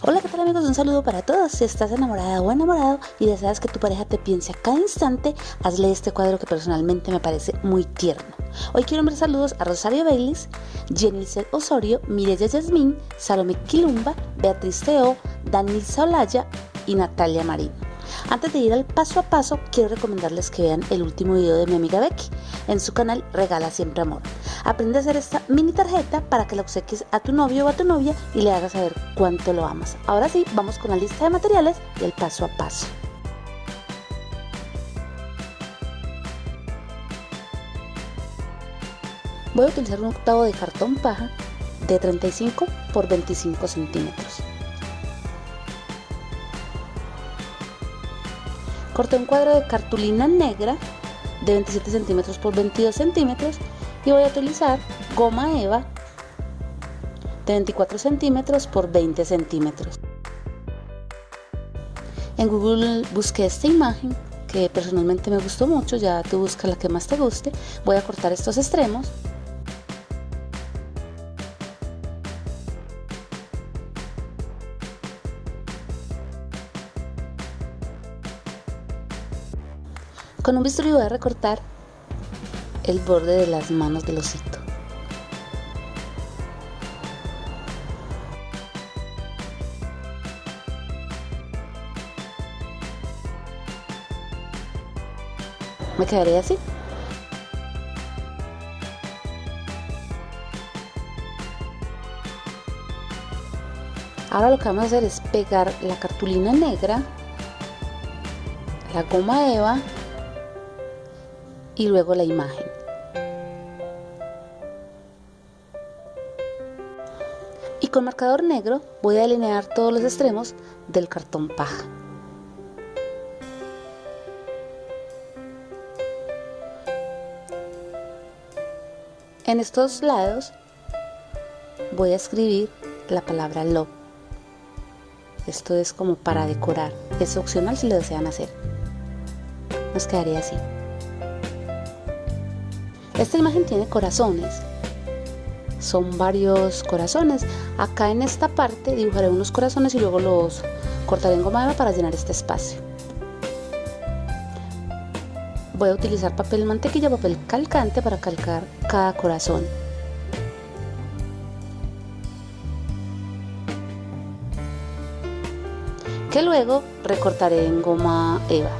Hola, ¿qué tal amigos? Un saludo para todos. Si estás enamorada o enamorado y deseas que tu pareja te piense a cada instante, hazle este cuadro que personalmente me parece muy tierno. Hoy quiero enviar saludos a Rosario Baylis, Jenny Osorio, Mireya Yasmín, Salome Quilumba, Beatriz Teo, Danisa Olaya y Natalia Marín. Antes de ir al paso a paso, quiero recomendarles que vean el último video de mi amiga Becky en su canal Regala Siempre Amor. Aprende a hacer esta mini tarjeta para que la obsequies a tu novio o a tu novia y le hagas saber cuánto lo amas. Ahora sí, vamos con la lista de materiales y el paso a paso. Voy a utilizar un octavo de cartón paja de 35 por 25 centímetros. Corté un cuadro de cartulina negra de 27 centímetros por 22 centímetros y voy a utilizar goma eva de 24 centímetros por 20 centímetros. En Google busqué esta imagen que personalmente me gustó mucho, ya tú buscas la que más te guste. Voy a cortar estos extremos Con un bisturí voy a recortar el borde de las manos del osito. Me quedaré así. Ahora lo que vamos a hacer es pegar la cartulina negra, la goma eva y luego la imagen. Y con marcador negro voy a delinear todos los extremos del cartón paja. En estos lados voy a escribir la palabra love. Esto es como para decorar. Es opcional si lo desean hacer. Nos quedaría así. Esta imagen tiene corazones. Son varios corazones. Acá en esta parte dibujaré unos corazones y luego los cortaré en goma eva para llenar este espacio. Voy a utilizar papel mantequilla, papel calcante para calcar cada corazón. Que luego recortaré en goma eva.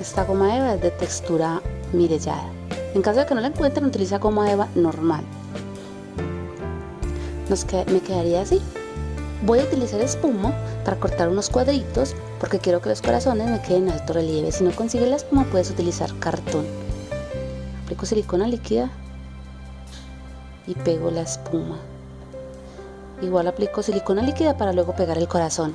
Esta goma eva es de textura mirellada. En caso de que no la encuentren, utiliza goma eva normal. Me quedaría así. Voy a utilizar espuma para cortar unos cuadritos porque quiero que los corazones me queden en alto relieve. Si no consigues la espuma puedes utilizar cartón. Aplico silicona líquida y pego la espuma. Igual aplico silicona líquida para luego pegar el corazón.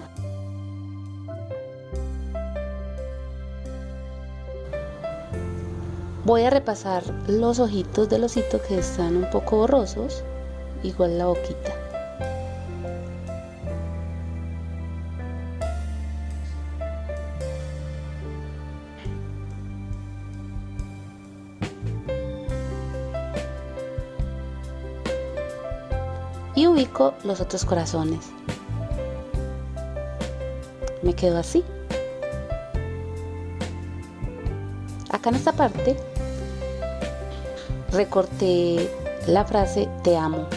Voy a repasar los ojitos del osito que están un poco borrosos, igual la boquita. Y ubico los otros corazones. Me quedo así. Acá en esta parte recorté la frase te amo.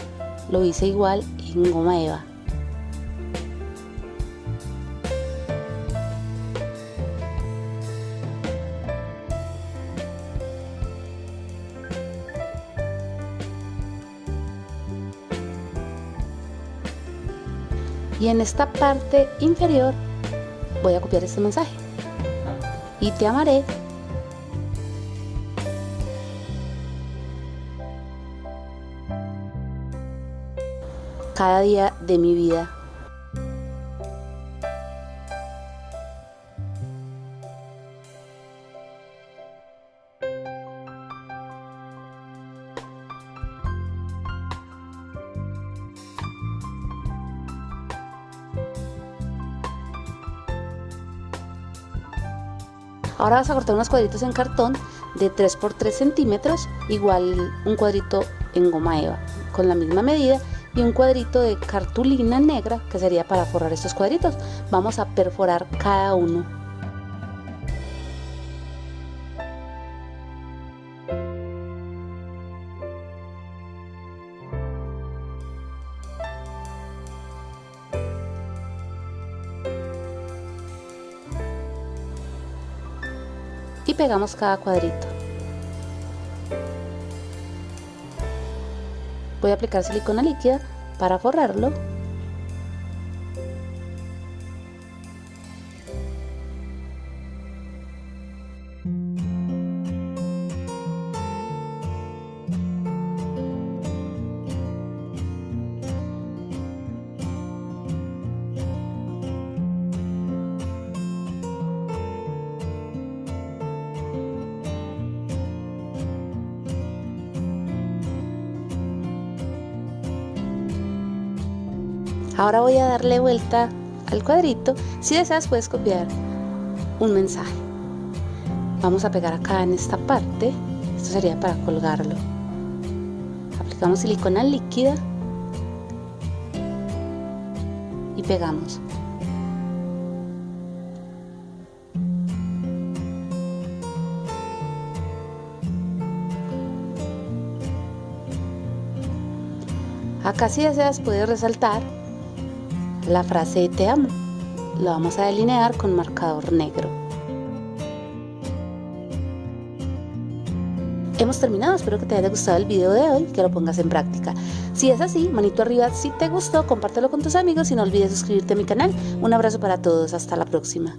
Lo hice igual en goma eva. Y en esta parte inferior voy a copiar este mensaje. Y te amaré cada día de mi vida. Ahora vas a cortar unos cuadritos en cartón de 3 por 3 centímetros, igual un cuadrito en goma eva, con la misma medida y un cuadrito de cartulina negra que sería para forrar estos cuadritos. Vamos a perforar cada uno. y pegamos cada cuadrito. Voy a aplicar silicona líquida para forrarlo Ahora voy a darle vuelta al cuadrito. Si deseas puedes copiar un mensaje. Vamos a pegar acá en esta parte. Esto sería para colgarlo. Aplicamos silicona líquida y pegamos. Acá si deseas puedes resaltar la frase te amo. Lo vamos a delinear con marcador negro. Hemos terminado, espero que te haya gustado el video de hoy, que lo pongas en práctica. Si es así, manito arriba si te gustó, compártelo con tus amigos y no olvides suscribirte a mi canal. Un abrazo para todos, hasta la próxima.